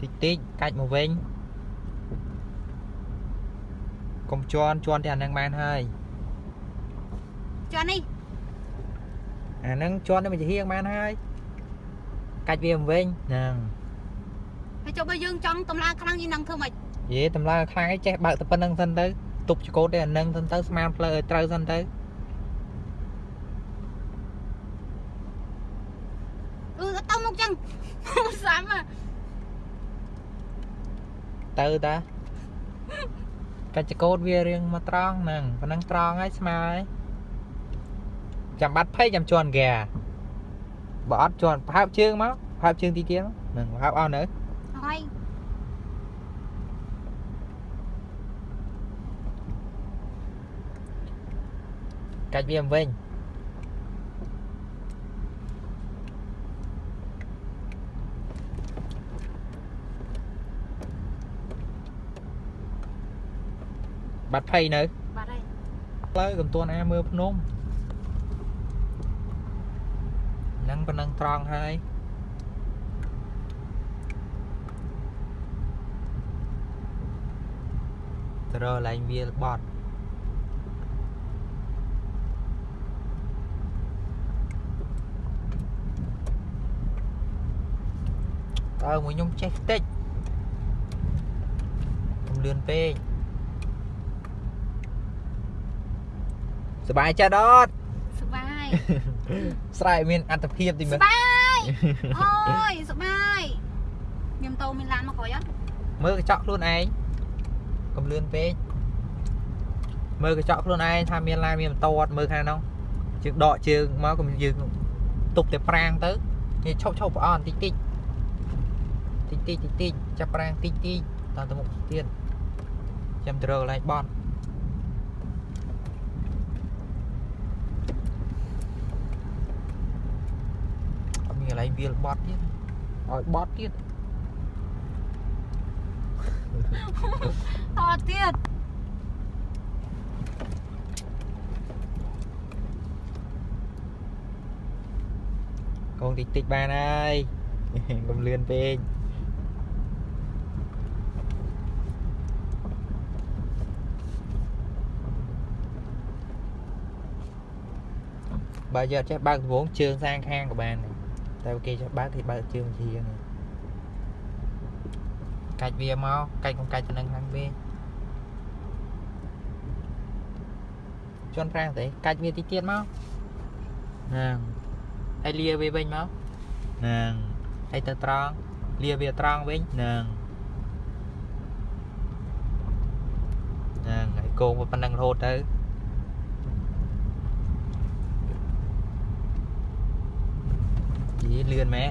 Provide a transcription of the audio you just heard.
តិចតិចកាច់មកវិញកុំជន់ជន់តែអានឹងបានហើយជាន់នេះអានឹងជន់តែមួយជាហៀងបានហើយកាច់វាមកវិញហ្នឹងហើយចុះបើយើងចង់តម្លើងខ្លាំងយើងនឹងធ្វើម៉េចយេតម្លើងខ្លាំងឯងចេះបើកតែប៉ុណ្្នឹងសិនទៅទប់ចកោតតែអានឹងសិនទៅស្មានផ្លូវឲ្យត្រូវសិនទៅអឺទៅមុខចឹងសាំហ៎ ទៅតាកាច់ចកោតវារៀងមកត្រង់ហ្នឹងប៉ុណ្ណឹងត្រង់ហើយស្មើហើយចាំបាត់ភ័យចាំជន់ហ្គាបើអត់ជន់ប្រហើបជើងមកប្រហើបជើងទីទៀតមកហ្នឹងប្រហើបអស់នៅហើយកាច់វាមកវិញ បាត់ភ័យនៅបាត់ហើយផ្លូវកំទួនអាមើលភ្នំហ្នឹងប៉ុណ្ណឹងត្រង់ហើយទៅរកកន្លែងវាលបត់តើមួយខ្ញុំចេះតិចកុំលឿនពេក សบายចិត្តអត់ សុបាយ ស្រែកមានអត្តភាពទីមើ សុ ល បាយអូយសុបាយខ្ញុំតោមានឡានមកក្រោយអត់ មើលកញ្ចក់ខ្លួនឯងកុំលឿនពេកមើលកញ្ចក់ខ្លួនឯងថាមានឡានមានម៉ូតូអត់មើលខាងនោះជើងដកជើងមកកុំយើងទុកតែប្រាងទៅនេះឈប់ឈប់ប្រអន់តិចតិចតិចតិចតិចតិចចាប់ប្រាងតិចតិចតទៅមុខទៀតចាំទៅរកកន្លែងបត់ កន្លែងវាលបត់ទៀតឲ្យបត់ទៀតតទៀតកងតិចតិចបានហើយកុំលឿនពេកបើយកចេះបើកដំបងជើងសាងខាងក៏បានដែរ តែបើគេចេះបើកគេបើកជើងជាងកាច់វាមកកាច់កុំកាច់ទៅនឹងខាងវិញជន់ប្រាំងទេកាច់វាតិចទៀតមកហ្នឹងហើយលាវាវិញមកហ្នឹងហើយទៅត្រង់លាវាត្រង់វិញហ្នឹងហ្នឹងហើយកងវាប៉ុណ្ណឹងរហូតទៅ យីលឿនម៉ែ